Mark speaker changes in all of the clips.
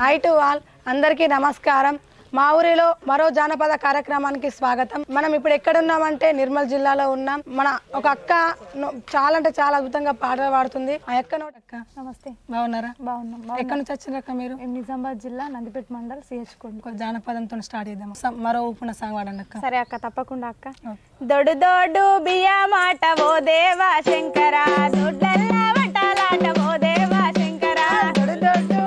Speaker 1: Hi to all అందరికీ నమస్కారం. మా ఊరిలో మరో జానపద కార్యక్రమానికి స్వాగతం. మనం ఇప్పుడు ఎక్కడ ఉన్నామంటే నిర్మల్ జిల్లాలో ఉన్నాం. మన ఒక అక్క చాలా అంటే చాలా అద్భుతంగా పాటలు పాడుతుంది. ఆ అక్క నోట అక్క
Speaker 2: నమస్తే.
Speaker 1: బాగున్నారా?
Speaker 2: బాగున్నాం
Speaker 1: ఎక్కడి నుంచి వచ్చిన అక్క మీరు
Speaker 2: నిజామాబాద్ జిల్లా నందిపేట మండల్ సిహెచ్
Speaker 1: జానపదంతో స్టార్ట్ చేద్దాం మరో ఊపున సాంగ్ పాడండి అక్క.
Speaker 2: సరే అక్క తప్పకుండా అక్క. దొడు దొడ్డు బియ్య మాట ఓ దేవా శంకర. దొడ్లల్ల వటాలాట ఓ దేవా శంకర.
Speaker 1: దొడ్డు దొడ్డు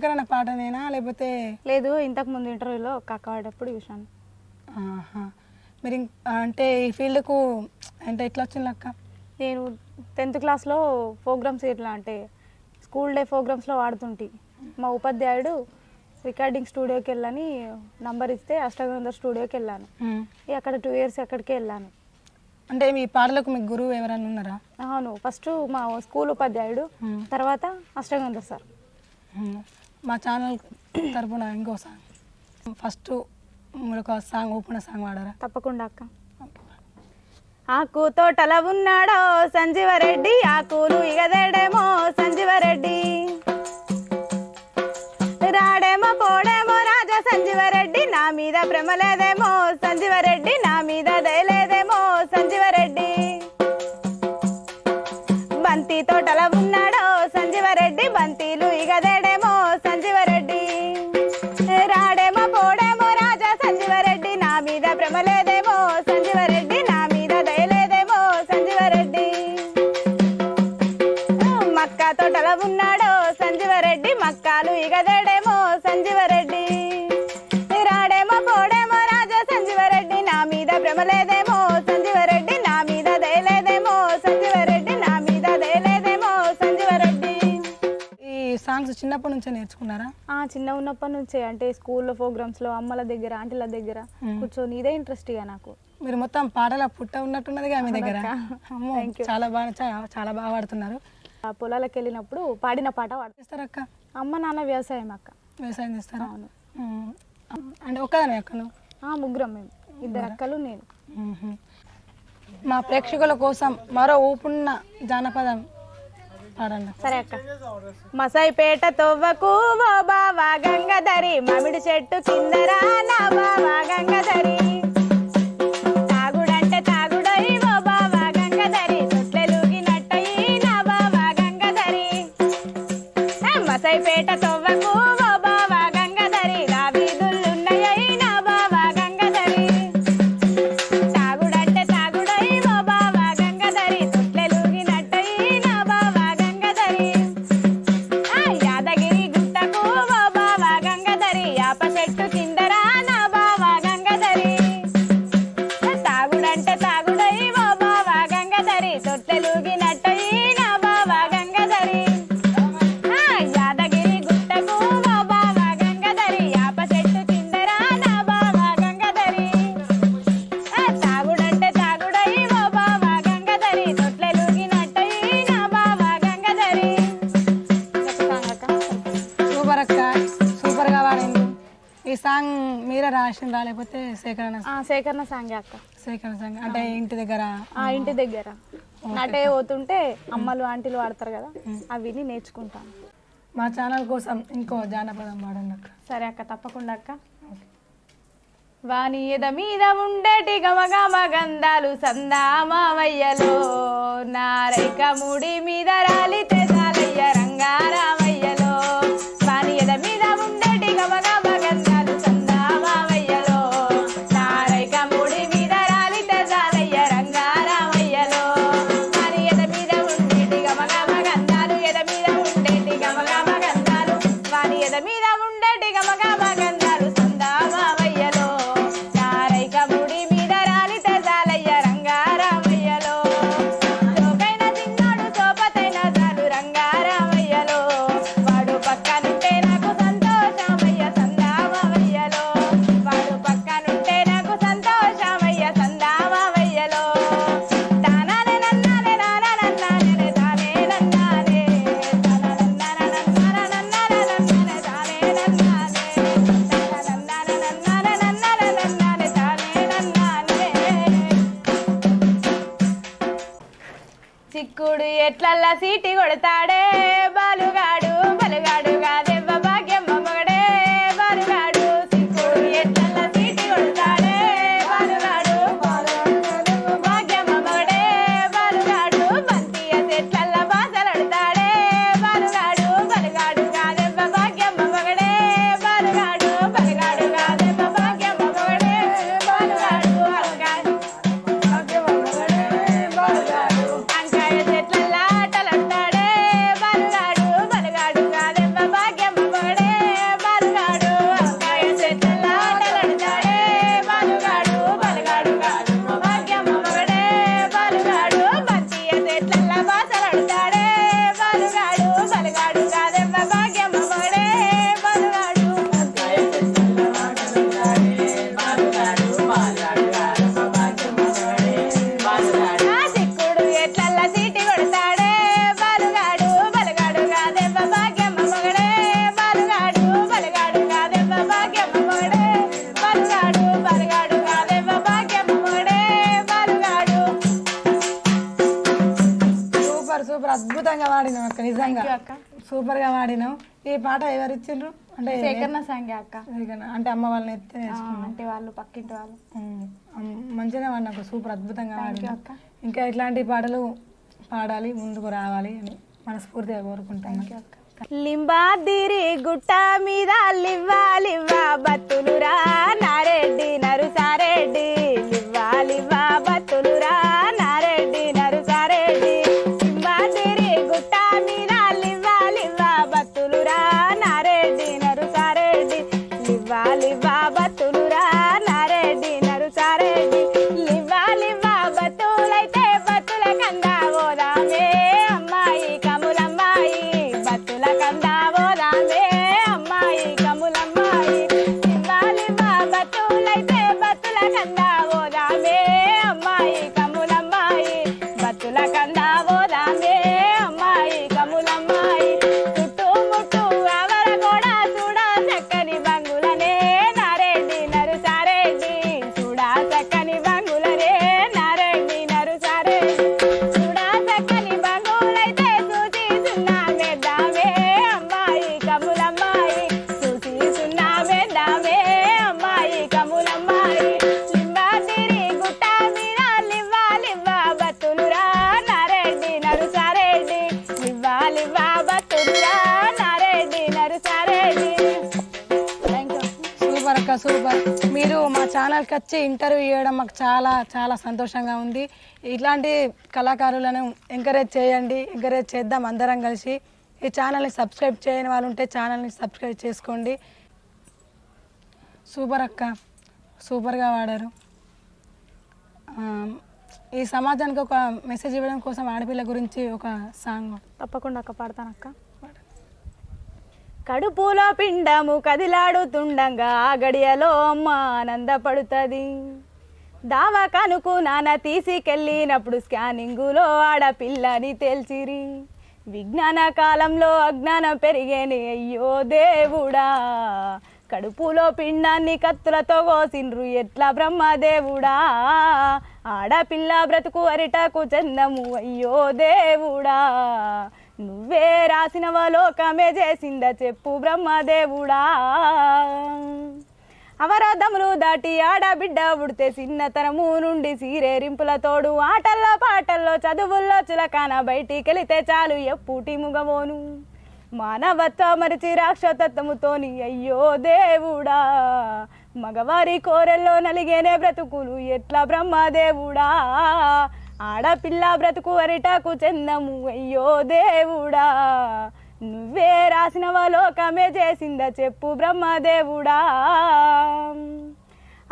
Speaker 1: సేకరణ పాటనేనా? లేకపోతే
Speaker 2: లేదు ఇంతకు ముందు ఇంటర్వ్యూలో కక్క వాడేటప్పుడు చూశాను.
Speaker 1: ఆహా. మీరు అంటే ఈ ఫీల్డ్కు అంటే ఎట్లా వచ్చింది అక్క?
Speaker 2: నేను టెన్త్ క్లాస్లో ప్రోగ్రామ్స్ ఇట్లా అంటే స్కూల్ డే ప్రోగ్రామ్స్లో వాడుతుంటి. మా ఉపాధ్యాయుడు రికార్డింగ్ స్టూడియోకి వెళ్ళని నంబర్ ఇస్తే అష్టగంధర్ స్టూడియోకి వెళ్ళాను. అక్కడ టూ ఇయర్స్ అక్కడికే వెళ్ళాను.
Speaker 1: అంటే మీ పాటలకు మీకు గురువు ఎవరైనా ఉన్నారా?
Speaker 2: అవును ఫస్ట్ మా స్కూల్ ఉపాధ్యాయుడు. తర్వాత అష్టగంధర్ సార్.
Speaker 1: మా ఛానల్ తరపున ఇంకో సాంగ్ ఫస్ట్ మీరు ఒక సాంగ్ ఓపెన్ సాంగ్ వాడారా
Speaker 2: తప్పకుండా అక్క. ఆకు తోటల ఉన్నాడో సంజీవరెడ్డి ఆకులు ఇగదేడేమో సంజీవరెడ్డి. రాడేమో పోడేమో రాజా సంజీవరెడ్డి నా మీద భ్రమ లేదేమో సంజీవరెడ్డి నా మీద దయలేదేమో సంజీవరెడ్డి. బంతి తోటల
Speaker 1: చిన్నప్పటి నుంచే నేర్చుకున్నారా?
Speaker 2: ఆ చిన్న ఉన్నప్పటి నుంచే. అంటే స్కూల్లో ప్రోగ్రామ్స్లో అమ్మల దగ్గర ఆంటీల దగ్గర కూర్చొని ఇదే ఇంట్రెస్ట్ ఇక నాకు.
Speaker 1: మీరు మొత్తం పాటల పుట్ట ఉన్నట్టున్నదిగా మీ దగ్గర. అమ్మో. చాలా బాగా చా- చాలా బాగా పాడుతున్నారు.
Speaker 2: ఆ పొలాలకు వెళ్ళినప్పుడు పాడిన పాట పాడు.
Speaker 1: చేస్తారక్క
Speaker 2: అమ్మ నాన్న వ్యవసాయం అక్క.
Speaker 1: వ్యవసాయం చేస్తారా?
Speaker 2: అవును.
Speaker 1: ఉమ్. అంటే ఒక్కదానే అక్క నువ్వు
Speaker 2: ఆ ముగ్గురం మేము. ఇద్దరు అక్కలు నేను.
Speaker 1: మా ప్రేక్షకుల కోసం మరో ఊపున్న జానపదం
Speaker 2: సరే అక్క. మసైపేట తొవ్వకు ఓ బావా గంగధరి మామిడి చెట్టు కిందరా నా బావా గంగధరి.
Speaker 1: ఈ సాంగ్ మీరే రాసిండ్రా? లేకపోతే సేకరణ
Speaker 2: ఆ, సేకరణ సాంగ్ అక్క.
Speaker 1: సేకరణ సాంగ్. అంటే ఇంటి దగ్గర?
Speaker 2: ఆ ఇంటి దగ్గర. నటే పోతుంటే అమ్మలు ఆంటీలు వాడతారు కదా అవి విని నేర్చుకుంటాను
Speaker 1: మా ఛానల్ కోసం ఇంకో జానపదం పాడండి అక్క.
Speaker 2: సరే అక్క తప్పకుండా అక్క. వాని ఎద మీద ఉండేటి గమగమ గంధాలు సందామావయ్యలో నారైక ముడి మీద రాలితే చాలయ్య చిక్కుడు ఎట్లల్లా సీటి కొడతాడే బాలు?
Speaker 1: సూపర్ అద్భుతంగా వాడినాం అక్క నిజంగా.
Speaker 2: అక్క.
Speaker 1: సూపర్గా వాడినాం ఈ పాట ఎవరు ఇచ్చిండ్రు? అంటే
Speaker 2: సేకరణ అక్క.
Speaker 1: అంటే అమ్మ వాళ్ళని ఎత్తే
Speaker 2: అంటే వాళ్ళు పక్కింటి వాళ్ళు.
Speaker 1: మంచిగా వాడినాకు సూపర్ అద్భుతంగా వాడినాం
Speaker 2: అక్క.
Speaker 1: ఇంకా ఇట్లాంటి పాటలు పాడాలి ముందుకు రావాలి అని మనస్ఫూర్తిగా కోరుకుంటాను
Speaker 2: లింబాదిరి గుట్ట మీద లివ్వా లివ్వా బతులురా నారెడ్డి నరుసారెడ్డి. లివ్వా లివ్వా
Speaker 1: ఇక్కడికి వచ్చి ఇంటర్వ్యూ చేయడం మాకు చాలా చాలా సంతోషంగా ఉంది. ఇట్లాంటి కళాకారులను ఎంకరేజ్ చేయండి ఎంకరేజ్ చేద్దాం అందరం కలిసి. ఈ ఛానల్ని సబ్స్క్రైబ్ చేయని వాళ్ళు ఉంటే ఛానల్ని సబ్స్క్రైబ్ చేసుకోండి. సూపర్ అక్క సూపర్గా వాడారు. ఈ సమాజానికి ఒక మెసేజ్ ఇవ్వడం కోసం ఆడపిల్ల గురించి ఒక సాంగ్
Speaker 2: తప్పకుండా అక్క పాడతానక్క కడుపులో పిండము కదిలాడుతుండగా ఆ గడియలో అమ్మ ఆనందపడుతుంది. దావకనుకు నాన్న తీసుకెళ్ళినప్పుడు స్కానింగులో ఆడపిల్లని తేల్చిరి. విజ్ఞాన కాలంలో అజ్ఞానం పెరిగేని అయ్యో దేవుడా. కడుపులో పిండాన్ని కత్తులతో కోసిండ్రు ఎట్లా బ్రహ్మదేవుడా ఆడపిల్ల బ్రతుకు అరిటకు చందము అయ్యో దేవుడా. నువ్వే రాసినవ లోకమే చేసిందా చెప్పు బ్రహ్మదేవుడా. అవరోధములు దాటి ఆడబిడ్డ ఉడితే చిన్నతనము నుండి సీరేరింపుల తోడు ఆటల్లో పాటల్లో చదువుల్లో చులకాన బయటికెళితే చాలు ఎప్పుటి ముగవోను మానవత్వ మరిచి రాక్షతత్వముతోని అయ్యో దేవుడా. మగవారి కోరెల్లో నలిగేనే బ్రతుకులు ఎట్లా బ్రహ్మదేవుడా. ఆడపిల్ల బ్రతుకు అరిటకు చెందము అయ్యో దేవుడా. నువ్వే రాసినవ లోకమే చేసిందా చెప్పు బ్రహ్మదేవుడా.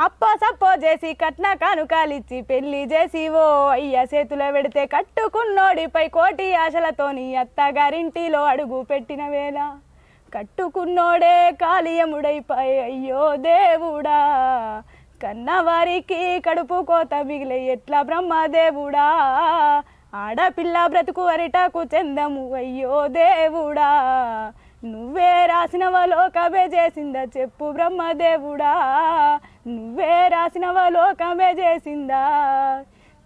Speaker 2: అప్పో సప్పో చేసి కట్న కానుకాలిచ్చి పెళ్ళి చేసి ఓ అయ్య చేతుల పెడితే కట్టుకున్నోడిపై కోటి ఆశలతోని అత్తగారింటిలో అడుగు పెట్టిన వేళ. కట్టుకున్నోడే కాళీయముడైపోయి అయ్యో దేవుడా. కన్నవారికి కడుపు కోత మిగిలే ఎట్లా బ్రహ్మదేవుడా? ఆడపిల్ల బ్రతుకు అరిటాకు చెందము అయ్యో దేవుడా. నువ్వే రాసినవ లోకమే చేసిందా చెప్పు బ్రహ్మదేవుడా. నువ్వే రాసినవ లోకమే చేసిందా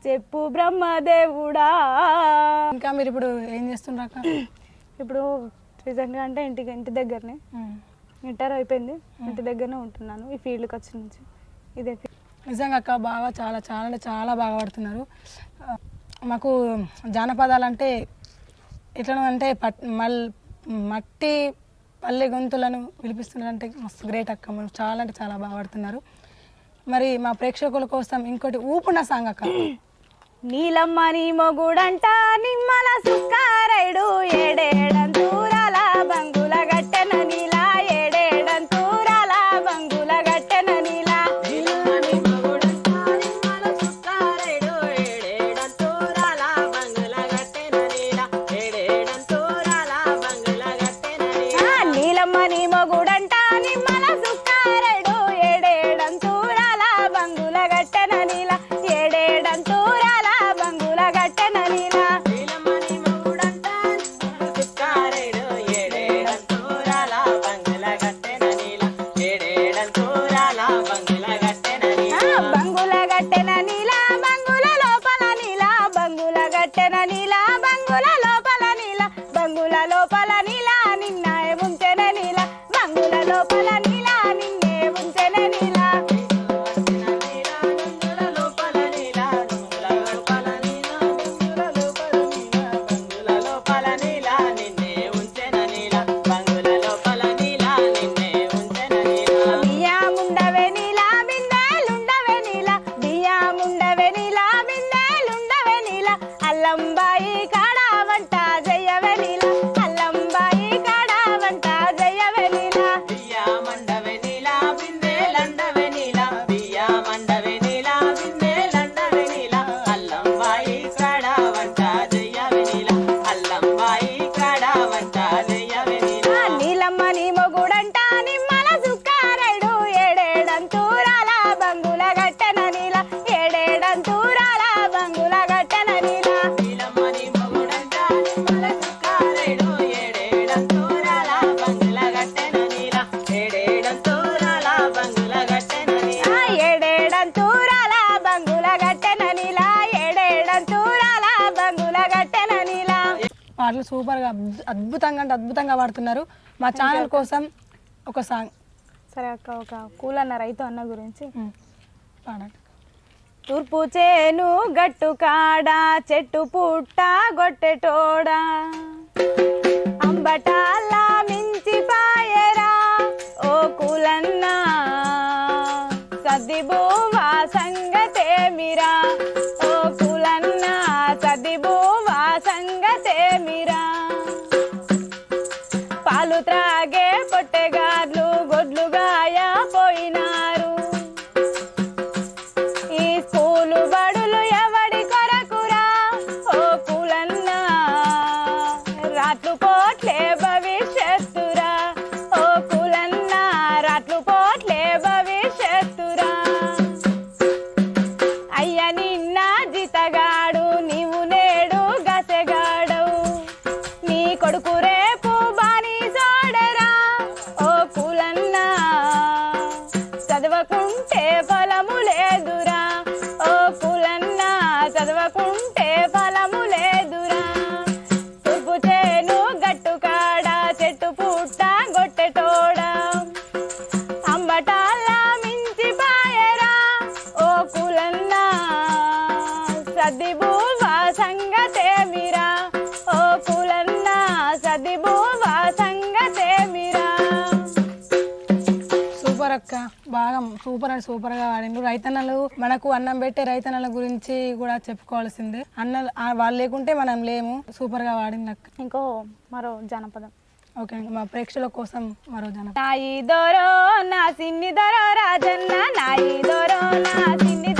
Speaker 2: చెప్పు బ్రహ్మదేవుడా.
Speaker 1: ఇంకా మీరు ఇప్పుడు ఏం చేస్తుండ్రక్క
Speaker 2: ఇప్పుడు రీసెంట్గా అంటే ఇంటికి ఇంటి దగ్గరనే. ఇంటర్ అయిపోయింది. ఇంటి దగ్గరనే ఉంటున్నాను. ఈ ఫీల్డ్కి వచ్చి నుంచి. ఇదే
Speaker 1: నిజంగా అక్క బాగా చాలా చాలా అంటే చాలా బాగా పడుతున్నారు. మాకు జానపదాలు అంటే ఎట్లా అంటే పట్ మల్ మట్టి పల్లె గొంతులను పిలిపిస్తున్నారంటే మస్తు గ్రేట్ అక్క. మనం చాలా అంటే చాలా బాగా పడుతున్నారు. మరి మా ప్రేక్షకుల కోసం ఇంకోటి ఊపున సాంగ్ అక్క.
Speaker 2: నీలమ్మ నీ మొగుడంట నిమ్మల సుక్కారైడు ఏడేడంతూరాల
Speaker 1: అద్భుతంగా అంటే అద్భుతంగా పాడుతున్నారు. మా ఛానల్ కోసం ఒక సాంగ్.
Speaker 2: సరే అక్క ఒక కూల్ అన్న రైతు అన్న గురించి.
Speaker 1: పాడండి.
Speaker 2: తూర్పు చేను గట్టు కాడ చెట్టు పుట్ట గొట్టెటోడా అంబటాల
Speaker 1: Claire. బాగా సూపర్ అండ్ సూపర్గా ఆడిండు. రైతన్నలు మనకు అన్నం పెట్టే రైతన్నల గురించి కూడా చెప్పుకోవాల్సిందే. అన్న వాళ్ళు లేకుంటే మనం లేము. సూపర్గా ఆడింది
Speaker 2: ఇంకో మరో జానపదం.
Speaker 1: ఓకే అండి మా ప్రేక్షకుల కోసం మరో
Speaker 2: జనపదం. నాయి దొరో నా సిన్ని దొరో రాజన్న నాయి దొరో నా సిన్ని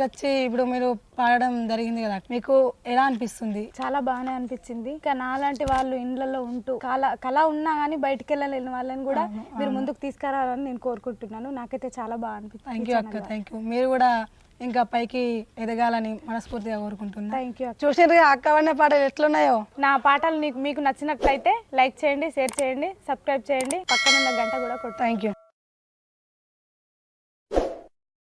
Speaker 1: ఇక్కడికి వచ్చి ఇప్పుడు మీరు పాడడం జరిగింది కదా మీకు ఎలా అనిపిస్తుంది?
Speaker 2: చాలా బాగానే అనిపించింది. ఇంకా నాలాంటి వాళ్ళు ఇండ్లలో ఉంటూ కళ కళ ఉన్నా కానీ బయటికి వెళ్ళలేని వాళ్ళని కూడా మీరు ముందుకు తీసుకురావాలని నేను కోరుకుంటున్నాను. నాకైతే చాలా బాగా అనిపిస్తుంది
Speaker 1: థ్యాంక్ యూ అక్క థ్యాంక్ యూ మీరు కూడా ఇంకా పైకి ఎదగాలని మనస్ఫూర్తిగా కోరుకుంటున్నా.
Speaker 2: థ్యాంక్ యూ
Speaker 1: అక్క. పడిన పాటలు ఎట్లున్నాయో?
Speaker 2: నా పాటలు మీకు మీకు నచ్చినట్లయితే లైక్ చేయండి షేర్ చేయండి సబ్స్క్రైబ్ చేయండి. పక్కన గంట కూడా కొట్టు.
Speaker 1: Thank you